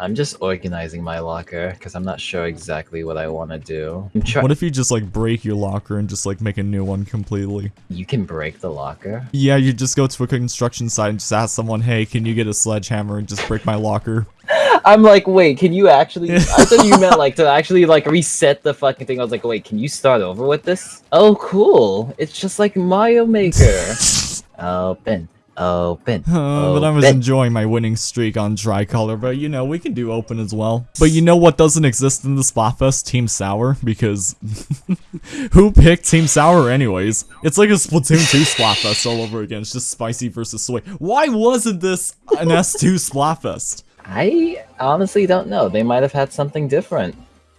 I'm just organizing my locker because I'm not sure exactly what I want to do. What if you just like break your locker and just like make a new one completely? you can break the locker. Yeah, you just go to a construction site and just ask someone, hey, can you get a sledgehammer and just break my locker? I'm like, wait, can you actually? I thought you meant like to actually like reset the fucking thing. I was like, wait, can you start over with this? Oh, cool! It's just like Mario Maker. Open, open. Uh, but I was enjoying my winning streak on Tricolor, but you know, we can do open as well. But you know what doesn't exist in the Splatfest? Team Sour, because who picked Team Sour anyways? It's like a Splatoon 2 Splatfest all over again, it's just spicy versus sweet. Why wasn't this an S2 Splatfest? I honestly don't know. They might have had something different.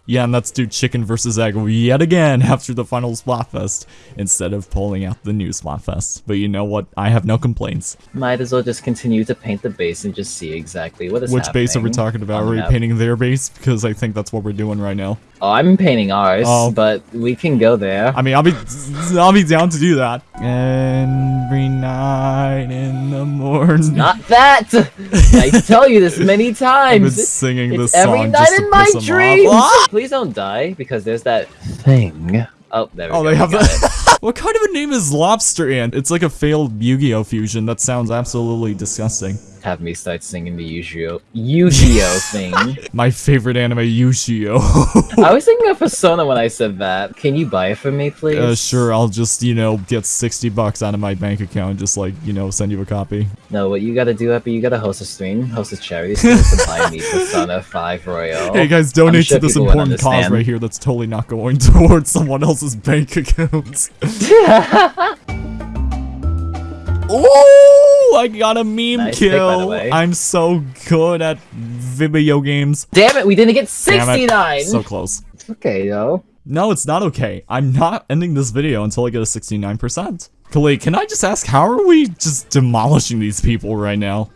Yeah, and let's do chicken versus egg yet again after the final Splatfest, instead of pulling out the new Splatfest. But you know what? I have no complaints. Might as well just continue to paint the base and just see exactly what is Which base are we talking about? Are we painting their base? Because I think that's what we're doing right now. Oh, I'm painting ours, Oh. but we can go there. I mean, I'll be, I'll be down to do that. Every night in the morning. Not that! I tell you this many I've times. been singing It's this every song night just to in my dreams. Please don't die because there's that thing. Oh, there we Oh, go. they have that. what kind of a name is Lobster Ant? It's like a failed Yu-Gi-Oh fusion. That sounds absolutely disgusting. Have me start singing the Yu-Gi-Oh Yu-Gi-Oh thing. My favorite anime, Yu-Gi-Oh. I was thinking of Persona when I said that. Can you buy it for me, please? uh, sure, I'll just, you know, get 60 bucks out of my bank account and just, like, you know, send you a copy. No, what you gotta do, Epi, you gotta host a stream, host a charity stream to buy me Persona 5 Royal. Hey guys, donate sure to this important cause right here that's totally not going towards someone else's bank account. Ooh, I got a meme Nice pick, kill. way. I'm so good at video games. Damn it, we didn't get 69! So close. It's okay, though. No, it's not okay. I'm not ending this video until I get a 69%. Khalid, can I just ask, how are we just demolishing these people right now?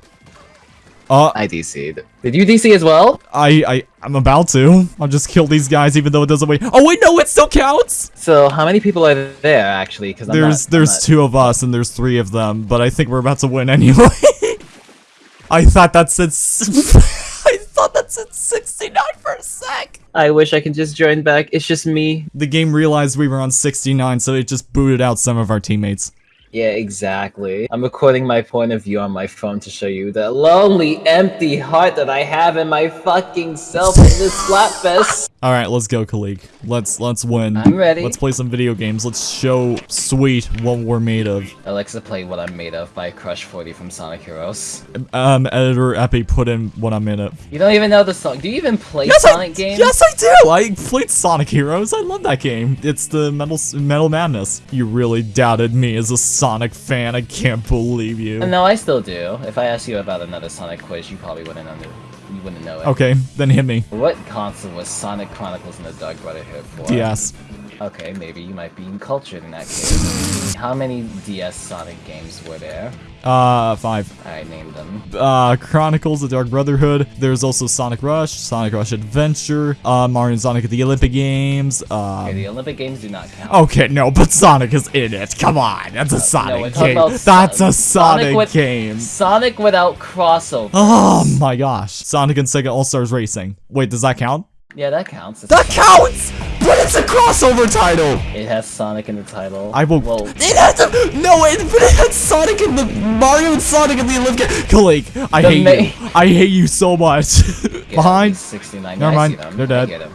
Uh, I DC'd. Did you DC as well? I, I, I'm about to. I'll just kill these guys even though it doesn't wait. Oh wait, no, it still counts! So, how many people are there, actually? Because There's, not, there's I'm not- two of us and there's three of them, but I think we're about to win anyway. I thought that said, I thought that said 69 for a sec. I wish I could just join back. It's just me. The game realized we were on 69, so it just booted out some of our teammates. Yeah, exactly. I'm recording my point of view on my phone to show you the lonely, empty heart that I have in my fucking self in this Splatfest. All right, let's go, Kalik. Let's let's win. I'm ready. Let's play some video games. Let's show Sweet what we're made of. Alexa, play What I'm Made Of by Crush 40 from Sonic Heroes. Um, editor Epi put in what I'm in it. You don't even know the song. Do you even play Yes, Sonic I, games? yes, I do. I played Sonic Heroes. I love that game. It's the Metal Metal Madness. You really doubted me as a Sonic fan. I can't believe you. No, I still do. If I asked you about another Sonic quiz, you probably wouldn't under you wouldn't know it. Okay, then hit me. What console was Sonic Chronicles and the Dark Brotherhood for? DS. Okay, maybe you might be cultured in that case. How many DS Sonic games were there? Uh, five. I named them. Uh, Chronicles of Dark Brotherhood. There's also Sonic Rush, Sonic Rush Adventure, uh, Mario and Sonic at the Olympic Games. Okay, Um, the Olympic games do not count. okay, no, but Sonic is in it. Come on, that's a Sonic talking game. That's a Sonic, with- game. Sonic without crossover. Oh my gosh. Sonic and Sega All-Stars Racing. Wait, does that count? Yeah, that counts. It's That Sonic. counts! But it's a crossover title! It has Sonic in the title. I will- Well, It has a- no, it, but it had Sonic in the Mario and Sonic in the Olympic. Kalik, I The hate you. I hate you so much. Behind, 69. Never mind, they're dead.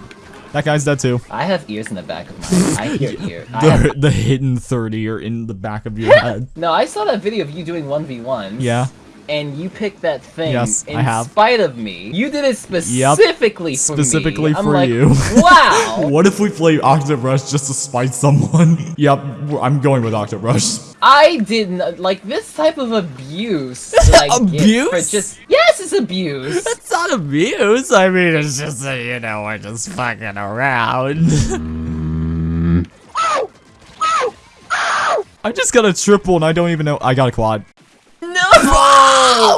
that guy's dead too. I have ears in the back of my. I hear ear. I have, The, the hidden 30 are in the back of your head. no, I saw that video of you doing one v ones. Yeah. And you picked that thing Yes, in I have. spite of me. You did it specifically for me. Specifically for like, you. Wow. What if we play Octobrush just to spite someone? yep, I'm going with Octobrush. I didn't like this type of abuse. Get Abuse? For just yes, it's abuse. It's not abuse. I mean, it's just that, you know, we're just fucking around. I just got a triple and I don't even know. I got a quad. No.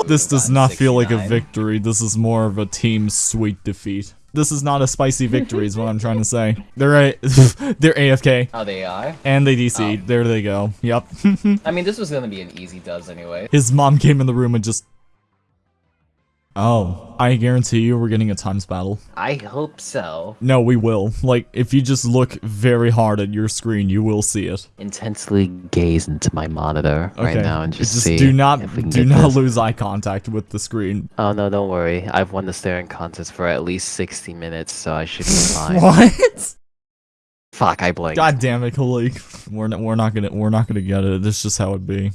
This does not feel like a victory. This is more of a team sweet defeat. This is not a spicy victory, is what I'm trying to say. They're a they're AFK Oh, they are. and they DC. Oh. There they go. Yep. I mean, this was gonna be an easy does anyway. His mom came in the room and just Oh, I guarantee you we're getting a times battle. I hope so. No, we will. Like, if you just look very hard at your screen, you will see it. Intensely gaze into my monitor right now and just, just see do not if we can do not this. lose eye contact with the screen. Oh no, don't worry. I've won the staring contest for at least 60 minutes, so I should be fine. What? Fuck, I blinked. God damn it, Khalik. We're not we're not gonna we're not gonna get it. This is just how it be.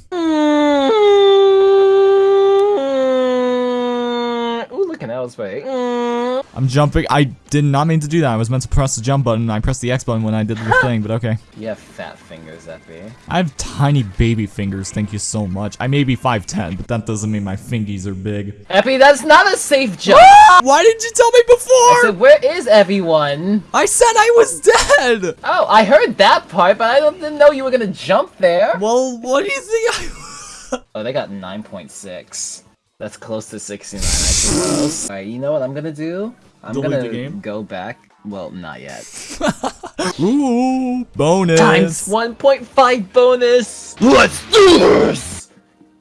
Look at L's. I'm jumping. I did not mean to do that. I was meant to press the jump button. and I pressed the X button when I did the thing, but okay. You have fat fingers, Effie. I have tiny baby fingers. Thank you so much. I may be 5'10, but that doesn't mean my fingies are big. Epi, that's not a safe jump! Why didn't you tell me before? I said, where is everyone? I said I was dead. Oh, I heard that part, but I didn't know you were gonna jump there. Well, what do you think I... Oh, they got 9.6. That's close to 69, I suppose. Alright, you know what I'm gonna do? I'm Delete gonna the game? go back. Well, not yet. Ooh, bonus. Times 1.5 bonus! Let's do this!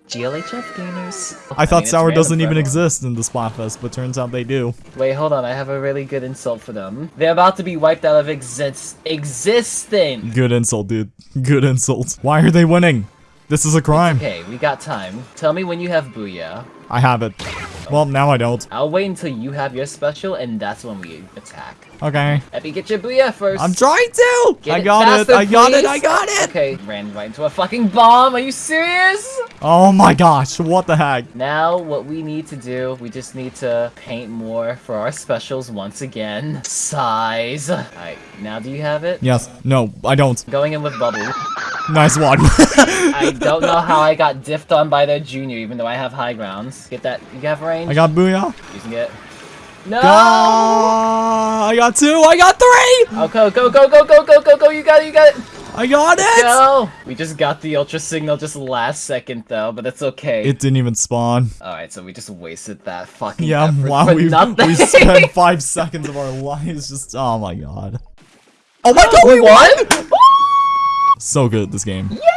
GLHF gamers. I thought mean, Sour doesn't even exist in the Splatfest, but turns out they do. Wait, hold on. I have a really good insult for them. They're about to be wiped out of exist existence. Good insult, dude. Good insult. Why are they winning? This is a crime. Okay, we got time. Tell me when you have Booyah. I have it. Well, now I don't. I'll wait until you have your special, and that's when we attack. Okay. Epi, get your Booyah first. I'm trying to! Get I got faster, it! I got it! I got it! Okay, ran right into a fucking bomb. Are you serious? Oh my gosh, what the heck? Now, what we need to do, we just need to paint more for our specials once again. Size. Alright, now do you have it? Yes. No, I don't. Going in with bubble. Nice one. I don't know how I got diffed on by their junior, even though I have high grounds. Get that. You have range? I got Booyah. You can get. No! Go! I got two. I got three. Oh, okay, go, go, go, go, go, go, go. You got it. You got it. I got it. No. We just got the ultra signal just last second though, but that's okay. It didn't even spawn. All right, so we just wasted that fucking yeah. wow, we nothing. we spent five seconds of our lives just. Oh my god. Oh my god, we, we won! won? so good at this game. Yeah!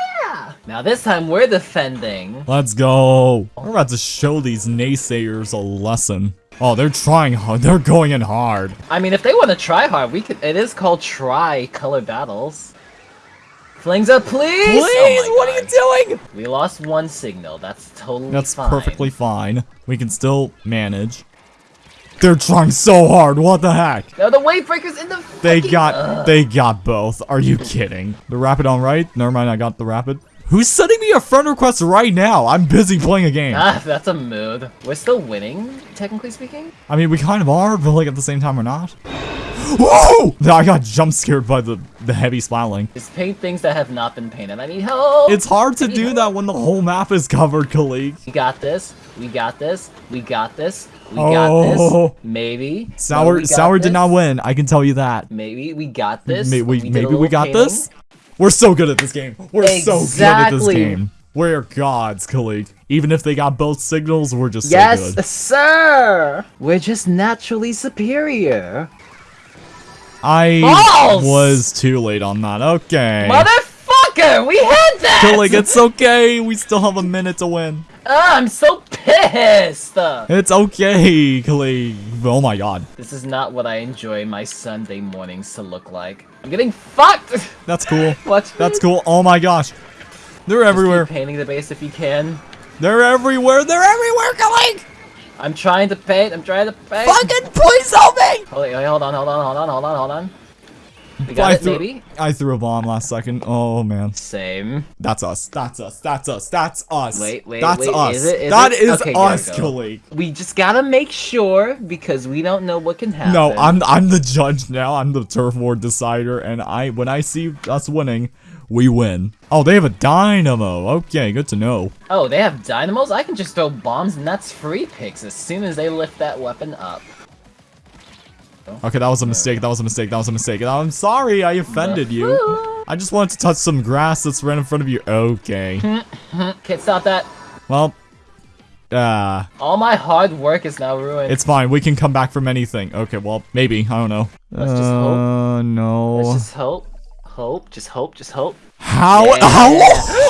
Now this time we're defending. Let's go. We're about to show these naysayers a lesson. Oh, they're trying hard. They're going in hard. I mean, if they want to try hard, we could. It is called try color battles. Flings up, please. Oh please, Oh what are you doing? We lost one signal. That's totally That's fine. perfectly fine. We can still manage. They're trying so hard. What the heck? No, the wave breakers in the. They fucking- got Ugh. they got both. Are you kidding? The rapid on right? Never mind, I got the rapid. Who's sending me a friend request right now? I'm busy playing a game. Ah, that's a mood. We're still winning, technically speaking. I mean, we kind of are, but like at the same time, we're not. Whoa! I got jump scared by the the Heavy Splatling. Just paint things that have not been painted. I need help. It's hard to do that when the whole map is covered, colleague. We got this. We got this. We got this. We Oh. got this. Maybe. Sour we Sour did not win. I can tell you that. Maybe we got this. May- we, a maybe we got painting. this. We're so good at this game. We're so good at this game. We're gods, colleague. Even if they got both signals, we're just so Yes, good. sir. We're just naturally superior. I Balls! was too late on that. Okay. Motherfucker, we had that. Colleague, it's okay. We still have a minute to win. Ah, I'm so pissed. It's okay, colleague. Oh my god. This is not what I enjoy my Sunday mornings to look like. I'm getting fucked. That's cool. Watch That's cool. Oh my gosh. They're everywhere. painting the base if you can. They're everywhere. They're everywhere, colleague. I'm trying to paint. I'm trying to paint. Fucking please help me. Hold, wait, hold on, hold on, hold on, hold on, hold on. We got I it, threw? I threw a bomb last second. Oh man. Same. That's us. That's us. That's us. That's us. Wait, wait, That's wait, us. is it- is That it? is Okay, us, colleague. We just gotta make sure because we don't know what can happen. No, I'm I'm the judge now. I'm the turf war decider, and I when I see us winning, we win. Oh, they have a dynamo. Okay, good to know. Oh, they have dynamos? I can just throw bombs and that's free picks as soon as they lift that weapon up. Okay, that was a mistake. That was a mistake. That was a mistake. I'm sorry. I offended you. I just wanted to touch some grass that's right in front of you. Okay. Can't stop that. Well, uh, All my hard work is now ruined. it's fine. We can come back from anything. Okay, well, maybe. I don't know. Let's just hope. Uh, no. Let's just hope. Hope. Just hope. Just hope. How? Yeah. How?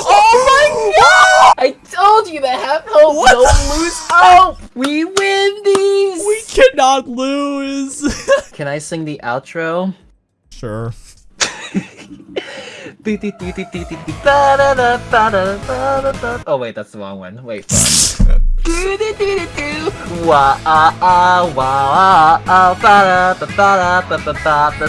Oh my god! I told you that have hope, What? don't lose hope. We win these. We cannot lose. Can I sing the outro? sure. Oh wait, that's the wrong one. Wait, fuck. Wah ah ah wah ah ah ba da ba ba da ba ba ba. The